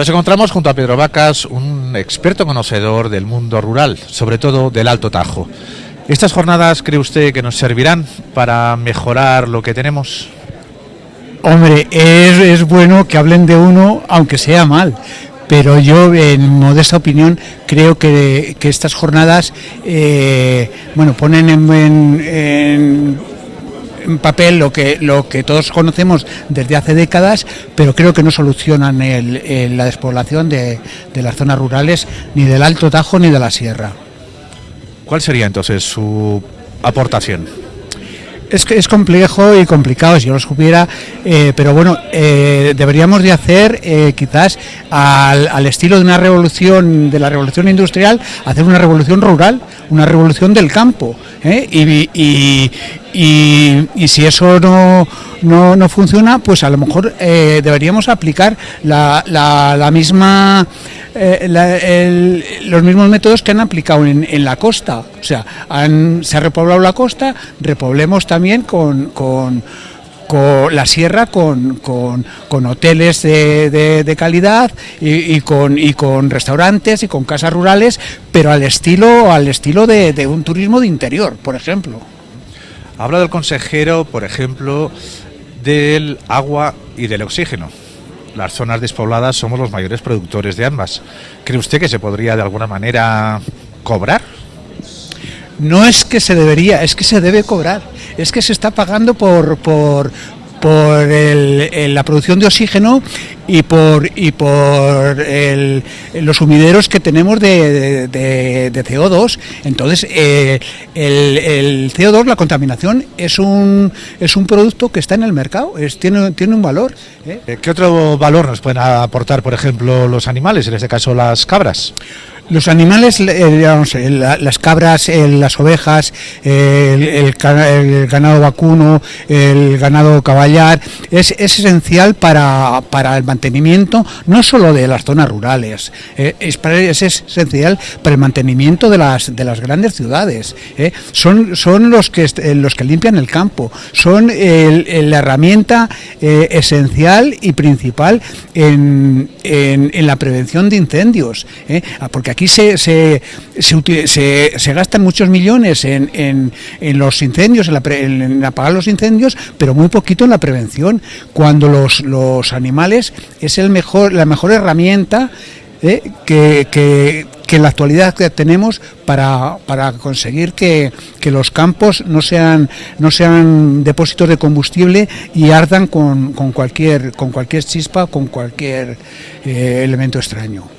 Nos encontramos junto a Pedro Vacas, un experto conocedor del mundo rural, sobre todo del Alto Tajo. ¿Estas jornadas cree usted que nos servirán para mejorar lo que tenemos? Hombre, es, bueno que hablen de uno, aunque sea mal, pero yo, en modesta opinión, creo que, estas jornadas, eh, bueno, ponen en, en papel lo que, lo que todos conocemos desde hace décadas, pero creo que no solucionan la despoblación de, de las zonas rurales, ni del Alto Tajo ni de la Sierra. ¿Cuál sería entonces su aportación? Es, es complejo y complicado si yo lo supiera, eh, pero bueno, eh, deberíamos de hacer eh, quizás al, estilo de una revolución, de la revolución industrial, hacer una revolución rural, una revolución del campo. Y, y, si eso no, no, funciona, pues a lo mejor deberíamos aplicar la, la misma eh, los mismos métodos que han aplicado en, la costa. O sea, se ha repoblado la costa, repoblemos también con, la sierra con, con, hoteles de, calidad y, con, y con restaurantes y con casas rurales, pero al estilo, al estilo de, de un turismo de interior, por ejemplo. Ha hablado el consejero, por ejemplo, del agua y del oxígeno las zonas despobladas somos los mayores productores de ambas. ¿Cree usted que se podría de alguna manera cobrar? No es que se debería, es que se debe cobrar. Es que se está pagando por, por, por la producción de oxígeno y por y por los sumideros que tenemos de, CO2. Entonces, eh, el, CO2, la contaminación, es un, es un producto que está en el mercado, es, tiene, tiene un valor. ¿eh? ¿Qué otro valor nos pueden aportar, por ejemplo, los animales, en este caso las cabras? Los animales, eh, las cabras, las ovejas, el, ganado vacuno, el ganado caballar, es, esencial para, el mantenimiento no solo de las zonas rurales, eh, es, esencial para el mantenimiento de las, de las grandes ciudades. Eh. Son, son los, que, los que limpian el campo, son la herramienta esencial y principal en, en, la prevención de incendios, porque aquí aquí se, se, se, se, gastan muchos millones en, en, los incendios, en, apagar los incendios, pero muy poquito en la prevención, cuando los, los animales es el mejor, la mejor herramienta eh, que, que, en la actualidad tenemos para, para conseguir que, que, los campos no sean, no sean depósitos de combustible y ardan con, con, cualquier, con cualquier chispa, con cualquier eh, elemento extraño.